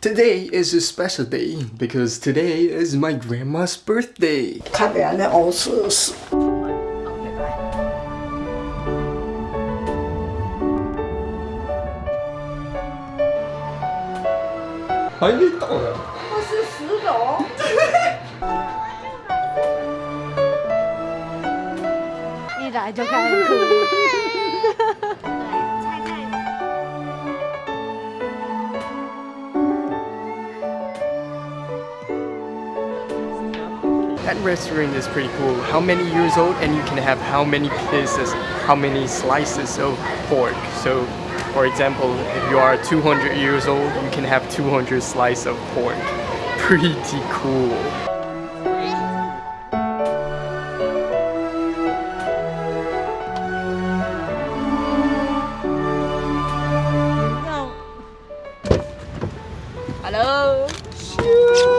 Today is a special day because today is my grandma's birthday. 看别人的欧式是。 还没到呢。我是石头。一来就开始哭。 That restaurant is pretty cool. How many years old and you can have how many pieces, how many slices of pork. So for example, if you are 200 years old, you can have 200 slices of pork. Pretty cool. Hello。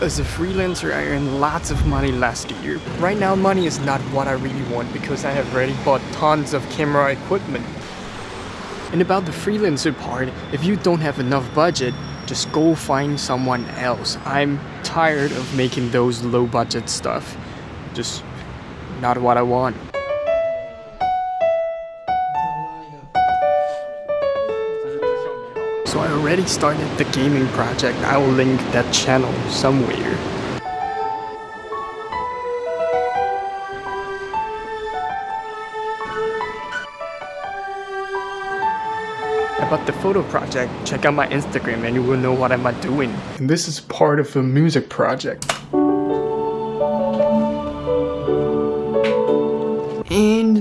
As a freelancer, I earned lots of money last year. Right now, money is not what I really want because I have already bought tons of camera equipment. And about the freelancer part, if you don't have enough budget, just go find someone else. I'm tired of making those low budget stuff. Just not what I want. I already started the gaming project. I will link that channel somewhere. About the photo project, check out my Instagram and you will know what I'm doing. And this is part of a music project.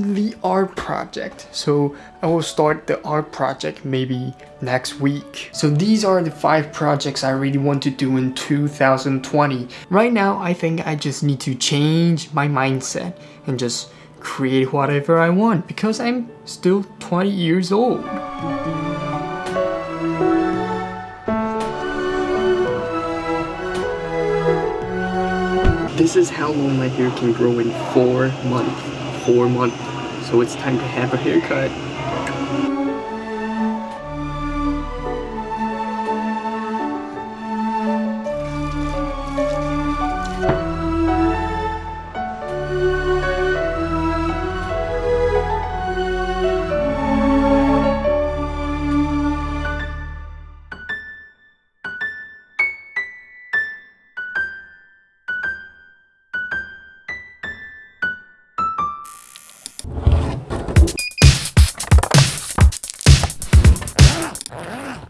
The art project. So I will start the art project maybe next week. So these are the five projects I really want to do in 2020. Right now, I think I just need to change my mindset and just create whatever I want because I'm still 20 years old. This is how long my hair can grow in four months. Four months. So it's time to have a haircut.